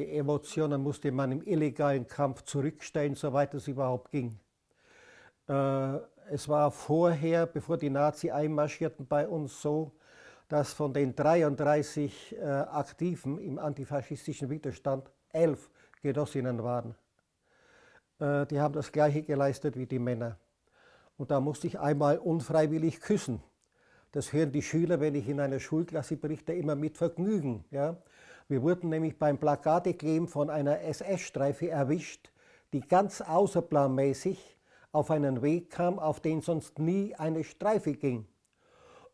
die Emotionen musste man im illegalen Kampf zurückstellen, soweit es überhaupt ging. Äh, es war vorher, bevor die Nazi einmarschierten, bei uns so, dass von den 33 äh, Aktiven im antifaschistischen Widerstand elf Genossinnen waren. Äh, die haben das Gleiche geleistet wie die Männer. Und da musste ich einmal unfreiwillig küssen. Das hören die Schüler, wenn ich in einer Schulklasse berichte, immer mit Vergnügen. Ja? Wir wurden nämlich beim Plakatekleben von einer SS-Streife erwischt, die ganz außerplanmäßig auf einen Weg kam, auf den sonst nie eine Streife ging.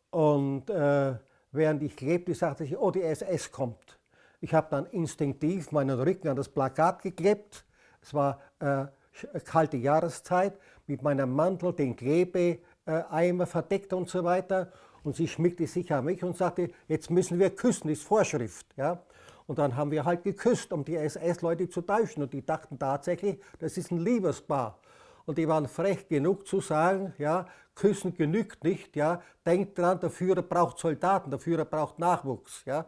Und äh, während ich klebte, sagte ich, oh, die SS kommt. Ich habe dann instinktiv meinen Rücken an das Plakat geklebt. Es war äh, kalte Jahreszeit, mit meinem Mantel den Klebeeimer verdeckt und so weiter. Und sie schmickte sich an mich und sagte, jetzt müssen wir küssen, ist Vorschrift. Ja? Und dann haben wir halt geküsst, um die SS-Leute zu täuschen. Und die dachten tatsächlich, das ist ein Liebespaar. Und die waren frech genug zu sagen, ja, küssen genügt nicht, ja, denkt dran, der Führer braucht Soldaten, der Führer braucht Nachwuchs. Ja.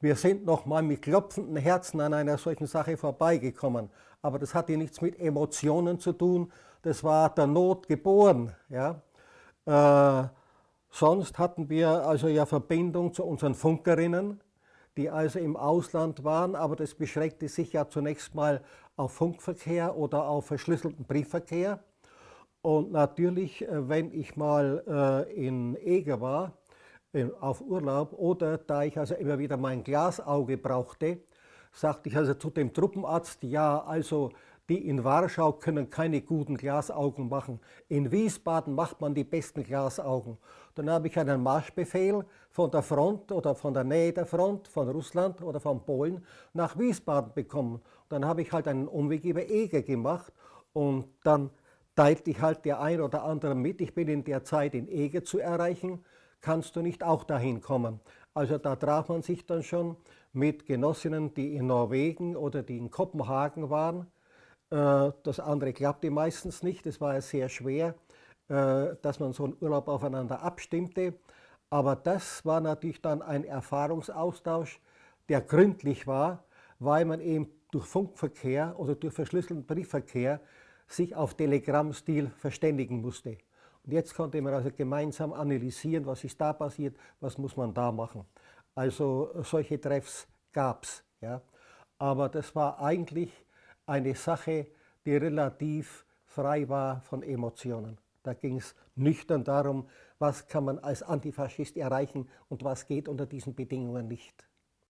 Wir sind noch mal mit klopfenden Herzen an einer solchen Sache vorbeigekommen. Aber das hatte nichts mit Emotionen zu tun, das war der Not geboren. Ja. Äh, Sonst hatten wir also ja Verbindung zu unseren Funkerinnen, die also im Ausland waren, aber das beschränkte sich ja zunächst mal auf Funkverkehr oder auf verschlüsselten Briefverkehr. Und natürlich, äh, wenn ich mal äh, in Eger war, auf Urlaub oder da ich also immer wieder mein Glasauge brauchte, sagte ich also zu dem Truppenarzt, ja, also die in Warschau können keine guten Glasaugen machen. In Wiesbaden macht man die besten Glasaugen. Dann habe ich einen Marschbefehl von der Front oder von der Nähe der Front, von Russland oder von Polen nach Wiesbaden bekommen. Dann habe ich halt einen Umweg über Eger gemacht und dann teilte ich halt der ein oder andere mit, ich bin in der Zeit in Eger zu erreichen, kannst du nicht auch dahin kommen. Also da traf man sich dann schon mit Genossinnen, die in Norwegen oder die in Kopenhagen waren, das andere klappte meistens nicht, es war sehr schwer, äh, dass man so einen Urlaub aufeinander abstimmte. Aber das war natürlich dann ein Erfahrungsaustausch, der gründlich war, weil man eben durch Funkverkehr oder durch verschlüsselten Briefverkehr sich auf Telegrammstil verständigen musste. Und jetzt konnte man also gemeinsam analysieren, was ist da passiert, was muss man da machen. Also solche Treffs gab es. Ja. Aber das war eigentlich eine Sache, die relativ frei war von Emotionen. Da ging es nüchtern darum, was kann man als Antifaschist erreichen und was geht unter diesen Bedingungen nicht.